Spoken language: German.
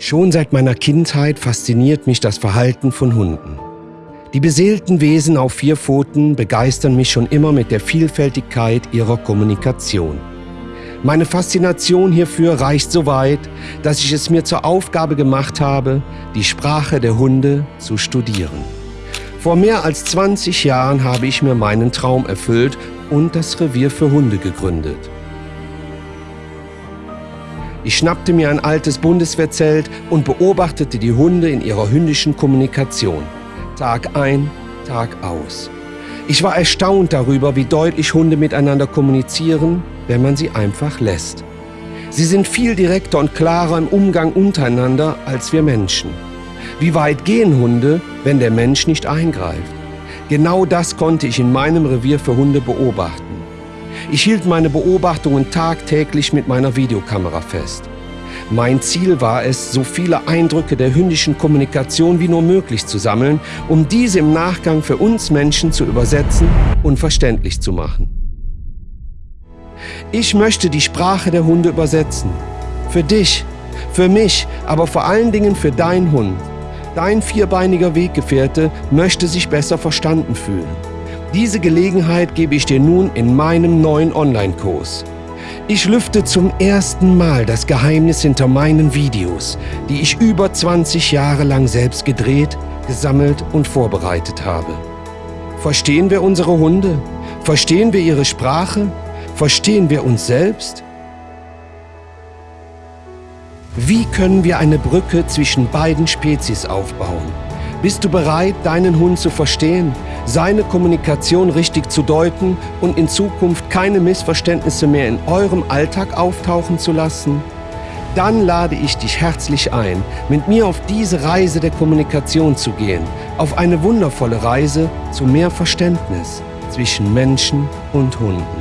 Schon seit meiner Kindheit fasziniert mich das Verhalten von Hunden. Die beseelten Wesen auf vier Pfoten begeistern mich schon immer mit der Vielfältigkeit ihrer Kommunikation. Meine Faszination hierfür reicht so weit, dass ich es mir zur Aufgabe gemacht habe, die Sprache der Hunde zu studieren. Vor mehr als 20 Jahren habe ich mir meinen Traum erfüllt und das Revier für Hunde gegründet. Ich schnappte mir ein altes Bundeswehrzelt und beobachtete die Hunde in ihrer hündischen Kommunikation. Tag ein, Tag aus. Ich war erstaunt darüber, wie deutlich Hunde miteinander kommunizieren, wenn man sie einfach lässt. Sie sind viel direkter und klarer im Umgang untereinander als wir Menschen. Wie weit gehen Hunde, wenn der Mensch nicht eingreift? Genau das konnte ich in meinem Revier für Hunde beobachten. Ich hielt meine Beobachtungen tagtäglich mit meiner Videokamera fest. Mein Ziel war es, so viele Eindrücke der hündischen Kommunikation wie nur möglich zu sammeln, um diese im Nachgang für uns Menschen zu übersetzen und verständlich zu machen. Ich möchte die Sprache der Hunde übersetzen. Für dich, für mich, aber vor allen Dingen für deinen Hund. Dein vierbeiniger Weggefährte möchte sich besser verstanden fühlen. Diese Gelegenheit gebe ich dir nun in meinem neuen Online-Kurs. Ich lüfte zum ersten Mal das Geheimnis hinter meinen Videos, die ich über 20 Jahre lang selbst gedreht, gesammelt und vorbereitet habe. Verstehen wir unsere Hunde? Verstehen wir ihre Sprache? Verstehen wir uns selbst? Wie können wir eine Brücke zwischen beiden Spezies aufbauen? Bist du bereit, deinen Hund zu verstehen, seine Kommunikation richtig zu deuten und in Zukunft keine Missverständnisse mehr in eurem Alltag auftauchen zu lassen? Dann lade ich dich herzlich ein, mit mir auf diese Reise der Kommunikation zu gehen, auf eine wundervolle Reise zu mehr Verständnis zwischen Menschen und Hunden.